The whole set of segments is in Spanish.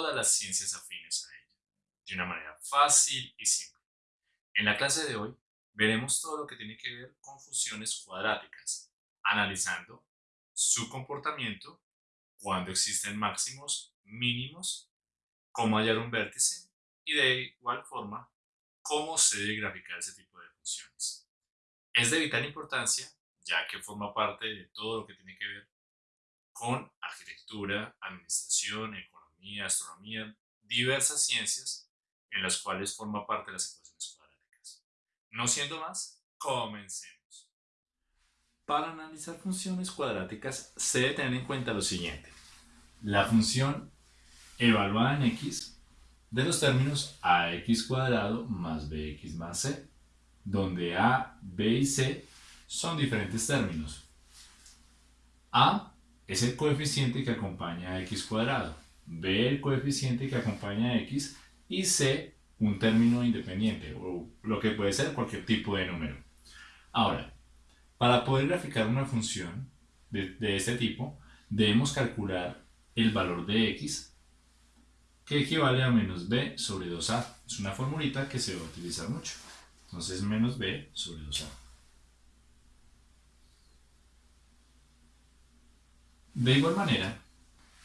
todas las ciencias afines a ella, de una manera fácil y simple. En la clase de hoy veremos todo lo que tiene que ver con funciones cuadráticas, analizando su comportamiento, cuando existen máximos, mínimos, cómo hallar un vértice y de igual forma cómo se debe graficar ese tipo de funciones. Es de vital importancia ya que forma parte de todo lo que tiene que ver con arquitectura, administración, economía, astronomía, diversas ciencias en las cuales forma parte de las ecuaciones cuadráticas. No siendo más, comencemos. Para analizar funciones cuadráticas se debe tener en cuenta lo siguiente. La función evaluada en x de los términos ax cuadrado más bx más c, donde a, b y c son diferentes términos. a es el coeficiente que acompaña a x cuadrado, b el coeficiente que acompaña a x y c un término independiente o lo que puede ser cualquier tipo de número. Ahora, para poder graficar una función de, este tipo, debemos calcular el valor de x que equivale a menos b sobre 2a. Es una formulita que se va a utilizar mucho. Entonces menos b sobre 2a. De igual manera,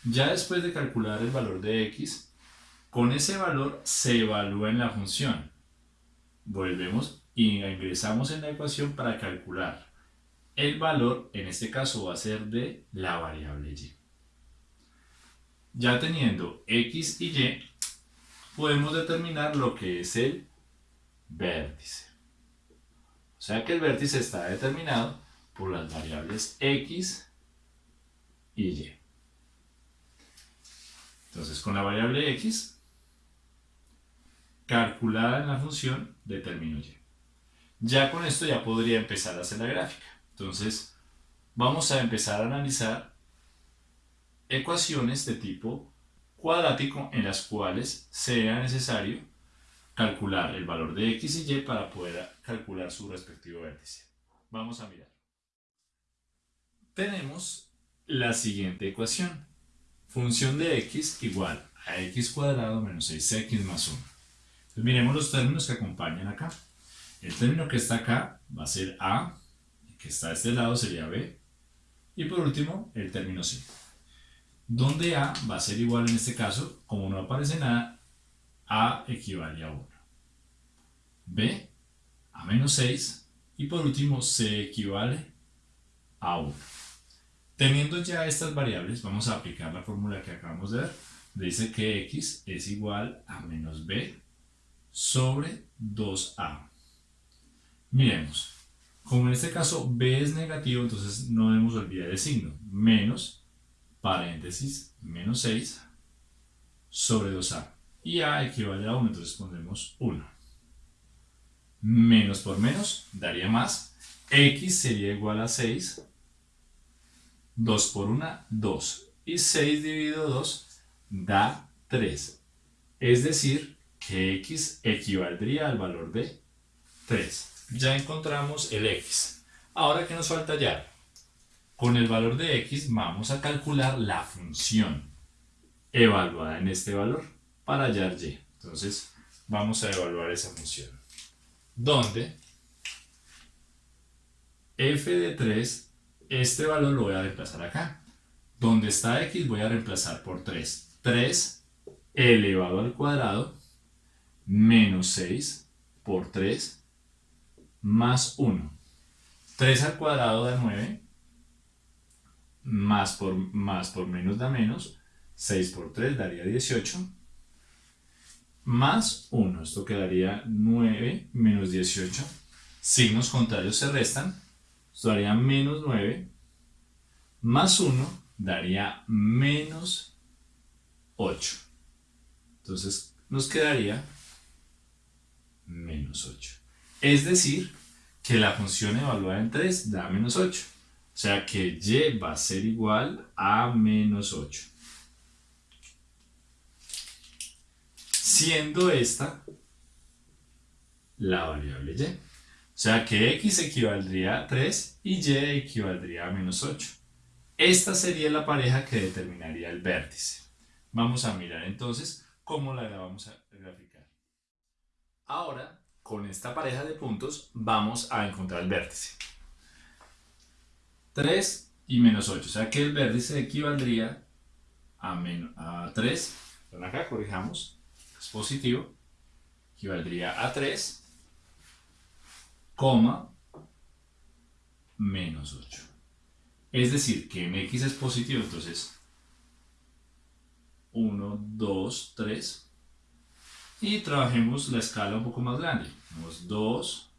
ya después de calcular el valor de x, con ese valor se evalúa en la función. Volvemos y ingresamos en la ecuación para calcular. El valor, en este caso, va a ser de la variable y. Ya teniendo x y y, podemos determinar lo que es el vértice. O sea que el vértice está determinado por las variables x y y. Entonces, con la variable x, calculada en la función, determino y. Ya con esto ya podría empezar a hacer la gráfica. Entonces, vamos a empezar a analizar ecuaciones de tipo cuadrático en las cuales sea necesario calcular el valor de x y y para poder calcular su respectivo vértice. Vamos a mirar. Tenemos la siguiente ecuación. Función de x igual a x cuadrado menos 6x más 1. Entonces miremos los términos que acompañan acá. El término que está acá va a ser a, que está de este lado sería b, y por último el término c donde A va a ser igual en este caso, como no aparece nada, A equivale a 1. B a menos 6 y por último C equivale a 1. Teniendo ya estas variables, vamos a aplicar la fórmula que acabamos de ver. Dice que x es igual a menos b sobre 2a. Miremos, como en este caso b es negativo, entonces no debemos olvidar el signo. Menos paréntesis, menos 6 sobre 2a. Y a equivale a 1, entonces pondremos 1. Menos por menos daría más. x sería igual a 6. 2 por 1, 2. Y 6 dividido 2 da 3. Es decir, que x equivaldría al valor de 3. Ya encontramos el x. Ahora, ¿qué nos falta hallar? Con el valor de x vamos a calcular la función evaluada en este valor para hallar y. Entonces vamos a evaluar esa función. Donde f de 3, este valor lo voy a reemplazar acá. Donde está x voy a reemplazar por 3. 3 elevado al cuadrado menos 6 por 3 más 1. 3 al cuadrado da 9 más por, más por menos da menos, 6 por 3 daría 18, más 1, esto quedaría 9 menos 18, signos contrarios se restan, esto daría menos 9, más 1 daría menos 8. Entonces nos quedaría menos 8. Es decir, que la función evaluada en 3 da menos 8. O sea que y va a ser igual a menos 8. Siendo esta la variable y. Sea que x equivaldría a 3 y y equivaldría a menos 8. Esta sería la pareja que determinaría el vértice. Vamos a mirar entonces cómo la vamos a graficar. Ahora, con esta pareja de puntos, vamos a encontrar el vértice. 3 y menos 8, o sea que el vértice equivaldría a, menos, a 3, acá corrijamos, es positivo, equivaldría a 3, coma, menos 8. Es decir, que mx es positivo, entonces 1, 2, 3. Y trabajemos la escala un poco más grande. Tenemos 2,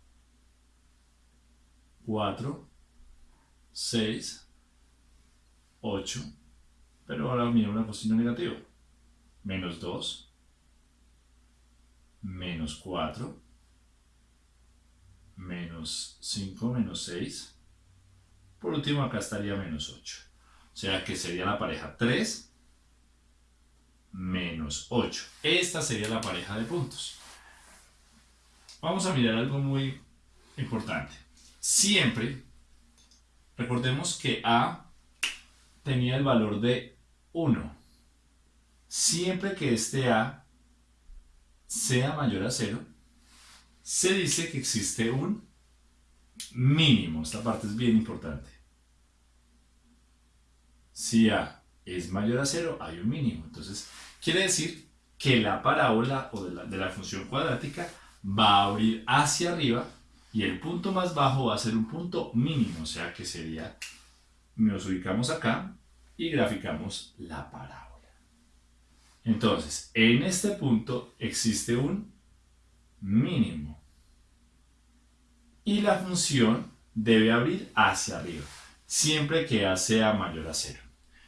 4, 6, 8. Pero ahora mira una posición negativa. Menos 2, menos 4, menos 5, menos 6. Por último acá estaría menos 8. O sea que sería la pareja 3 menos 8. Esta sería la pareja de puntos. Vamos a mirar algo muy importante. Siempre, recordemos que A tenía el valor de 1. Siempre que este A sea mayor a 0, se dice que existe un mínimo. Esta parte es bien importante. Si A es mayor a 0, hay un mínimo. Entonces, quiere decir que la parábola o de la, de la función cuadrática va a abrir hacia arriba y el punto más bajo va a ser un punto mínimo, o sea que sería, nos ubicamos acá y graficamos la parábola. Entonces, en este punto existe un mínimo y la función debe abrir hacia arriba, siempre que A sea mayor a 0.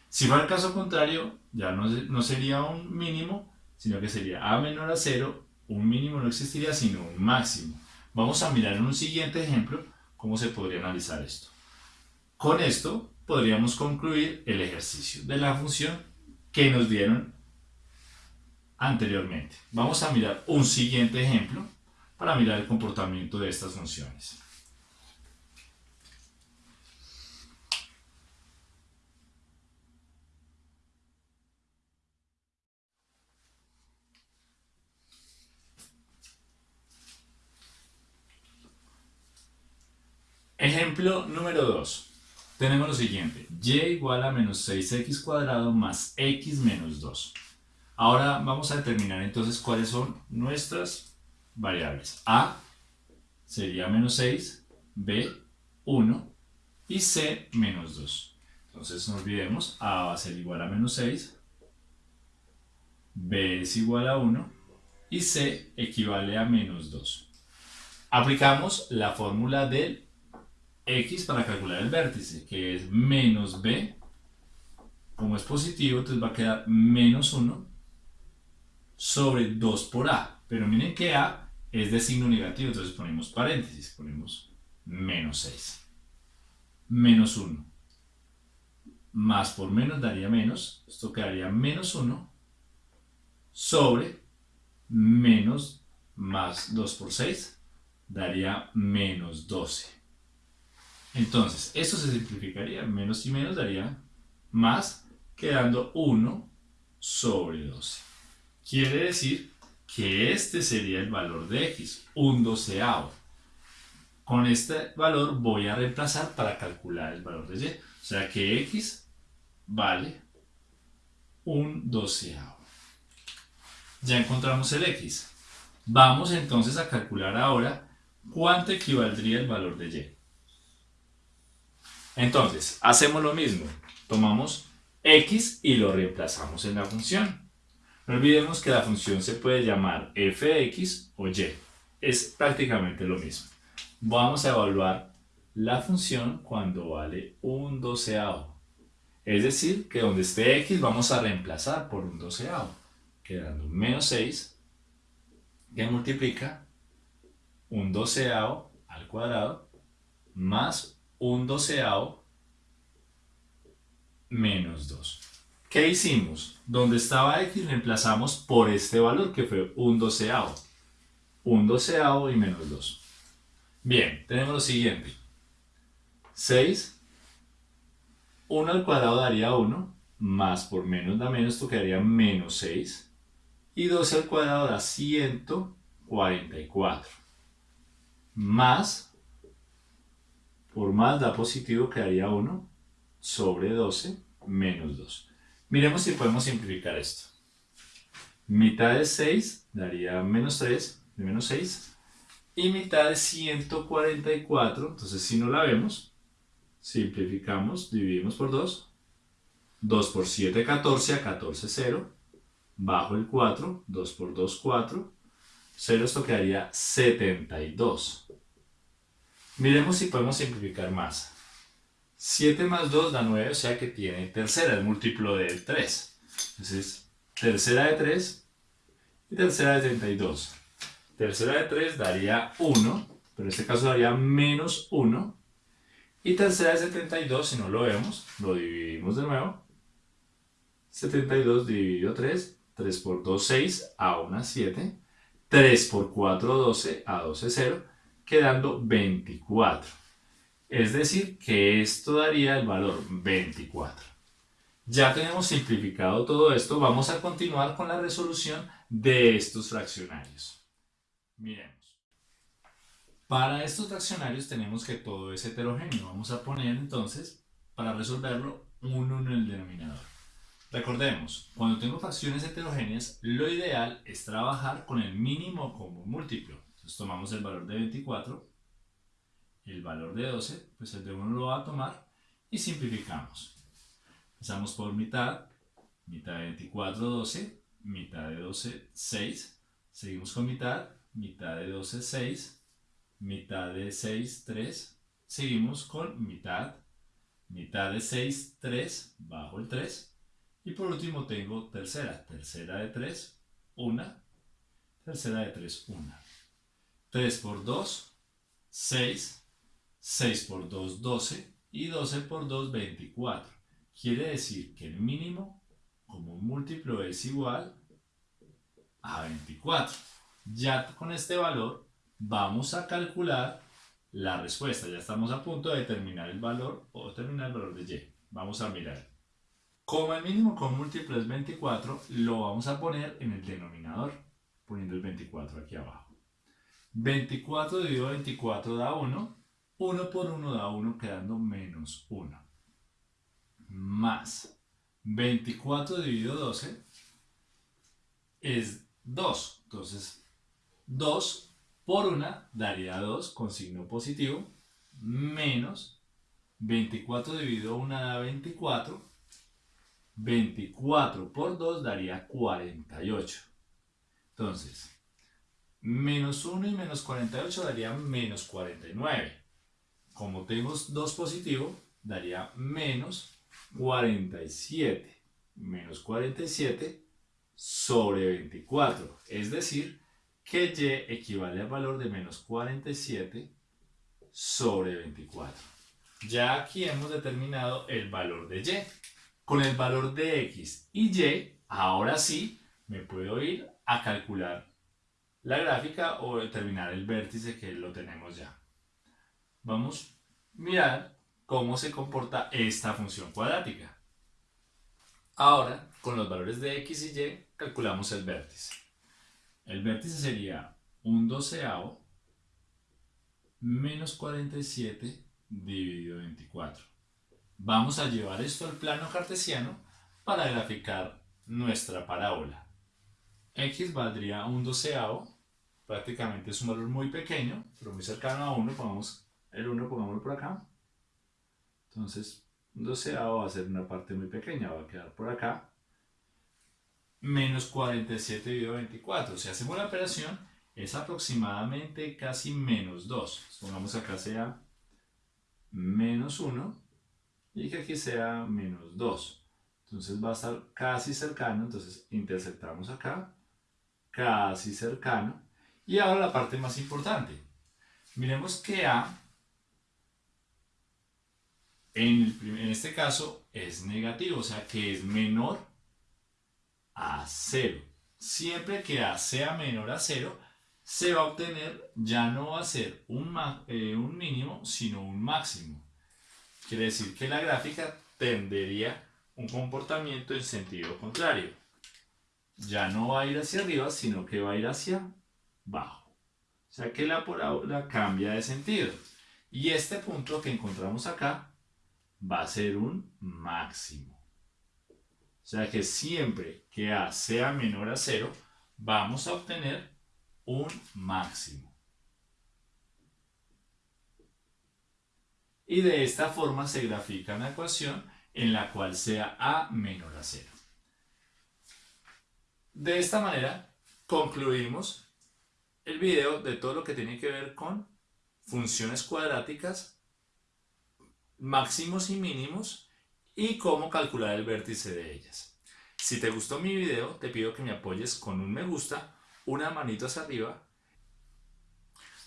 Si fuera el caso contrario, ya no, no sería un mínimo, sino que sería A menor a 0, un mínimo no existiría, sino un máximo. Vamos a mirar en un siguiente ejemplo cómo se podría analizar esto. Con esto podríamos concluir el ejercicio de la función que nos dieron anteriormente. Vamos a mirar un siguiente ejemplo para mirar el comportamiento de estas funciones. Ejemplo número 2. Tenemos lo siguiente. y igual a menos 6x cuadrado más x menos 2. Ahora vamos a determinar entonces cuáles son nuestras variables. A sería menos 6, B 1 y C menos 2. Entonces no olvidemos, A va a ser igual a menos 6, B es igual a 1 y C equivale a menos 2. Aplicamos la fórmula del x para calcular el vértice, que es menos b, como es positivo, entonces va a quedar menos 1 sobre 2 por a. Pero miren que a es de signo negativo, entonces ponemos paréntesis, ponemos menos 6. Menos 1. Más por menos daría menos, esto quedaría menos 1 sobre menos más 2 por 6 daría menos 12. Entonces, esto se simplificaría, menos y menos daría más, quedando 1 sobre 12. Quiere decir que este sería el valor de x, un doceavo. Con este valor voy a reemplazar para calcular el valor de y. O sea que x vale un doceavo. Ya encontramos el x. Vamos entonces a calcular ahora cuánto equivaldría el valor de y. Entonces, hacemos lo mismo. Tomamos x y lo reemplazamos en la función. No olvidemos que la función se puede llamar fx o y. Es prácticamente lo mismo. Vamos a evaluar la función cuando vale un doceavo. Es decir, que donde esté x vamos a reemplazar por un doceavo, quedando menos 6, que multiplica un doceavo al cuadrado más un doceavo menos 2. ¿Qué hicimos? Donde estaba x reemplazamos por este valor que fue un doceavo. Un doceavo y menos 2. Bien, tenemos lo siguiente. 6, 1 al cuadrado daría 1 más por menos da menos, esto quedaría menos 6. Y 12 al cuadrado da 144. Más, por más da positivo, quedaría 1 sobre 12 menos 2. Miremos si podemos simplificar esto. Mitad de 6 daría menos 3, de menos 6. Y mitad de 144, entonces si no la vemos, simplificamos, dividimos por 2. 2 por 7, 14, a 14, 0. Bajo el 4, 2 por 2, 4. 0, esto quedaría 72. Miremos si podemos simplificar más. 7 más 2 da 9, o sea que tiene tercera, el múltiplo del 3. Entonces, tercera de 3 y tercera de 32. Tercera de 3 daría 1, pero en este caso daría menos 1. Y tercera de 72, si no lo vemos, lo dividimos de nuevo. 72 dividido 3, 3 por 2, 6, a 1, 7. 3 por 4, 12, a 12, 0, quedando 24. Es decir, que esto daría el valor 24. Ya tenemos simplificado todo esto, vamos a continuar con la resolución de estos fraccionarios. Miremos. Para estos fraccionarios tenemos que todo es heterogéneo. Vamos a poner entonces, para resolverlo, un 1 en el denominador. Recordemos, cuando tengo fracciones heterogéneas, lo ideal es trabajar con el mínimo común múltiplo. Entonces tomamos el valor de 24 el valor de 12, pues el de 1 lo va a tomar y simplificamos. Empezamos por mitad, mitad de 24, 12, mitad de 12, 6. Seguimos con mitad, mitad de 12, 6, mitad de 6, 3. Seguimos con mitad, mitad de 6, 3, bajo el 3. Y por último tengo tercera, tercera de 3, 1, tercera de 3, 1. 3 por 2, 6, 6 por 2, 12 y 12 por 2, 24. Quiere decir que el mínimo como múltiplo es igual a 24. Ya con este valor vamos a calcular la respuesta. Ya estamos a punto de determinar el valor o determinar el valor de y. Vamos a mirar. Como el mínimo con múltiplo es 24, lo vamos a poner en el denominador, poniendo el 24 aquí abajo. 24 dividido 24 da 1, 1 por 1 da 1 quedando menos 1. Más 24 dividido 12 es 2. Entonces 2 por 1 daría 2 con signo positivo. Menos 24 dividido 1 da 24. 24 por 2 daría 48. Entonces, menos 1 y menos 48 daría menos 49 como tengo 2 positivo, daría menos 47. Menos 47 sobre 24. Es decir, que y equivale al valor de menos 47 sobre 24. Ya aquí hemos determinado el valor de y. Con el valor de x y y, ahora sí, me puedo ir a calcular la gráfica o determinar el vértice que lo tenemos ya vamos a mirar cómo se comporta esta función cuadrática. Ahora, con los valores de x y y, calculamos el vértice. El vértice sería un doceavo menos 47 dividido 24. Vamos a llevar esto al plano cartesiano para graficar nuestra parábola. x valdría un doceavo, prácticamente es un valor muy pequeño, pero muy cercano a 1, pongamos el 1 pongámoslo por acá. Entonces, un doceavo va a ser una parte muy pequeña, va a quedar por acá. Menos 47 dividido 24. Si hacemos la operación, es aproximadamente casi menos 2. Pongamos acá sea menos 1 y que aquí sea menos 2. Entonces va a estar casi cercano, entonces interceptamos acá, casi cercano. Y ahora la parte más importante. Miremos que A en, este caso es negativo, o sea que es menor a 0. Siempre que A sea menor a 0, se va a obtener, ya no va a ser un, eh, un mínimo, sino un máximo. Quiere decir que la gráfica tendería un comportamiento en sentido contrario. Ya no va a ir hacia arriba, sino que va a ir hacia abajo. O sea que la parábola cambia de sentido. Y este punto que encontramos acá va a ser un máximo. O sea que siempre que A sea menor a cero, vamos a obtener un máximo. Y de esta forma se grafica una ecuación en la cual sea A menor a cero. De esta manera concluimos el video de todo lo que tiene que ver con funciones cuadráticas, máximos y mínimos y cómo calcular el vértice de ellas. Si te gustó mi video, te pido que me apoyes con un me gusta, una manito hacia arriba.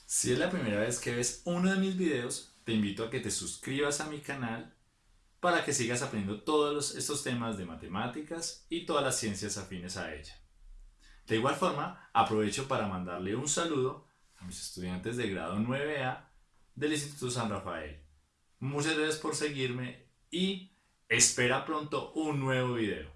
Si es la primera vez que ves uno de mis videos, te invito a que te suscribas a mi canal para que sigas aprendiendo todos estos temas de matemáticas y todas las ciencias afines a ella. De igual forma, aprovecho para mandarle un saludo a mis estudiantes de grado 9A del Instituto San Rafael. Muchas gracias por seguirme y espera pronto un nuevo video.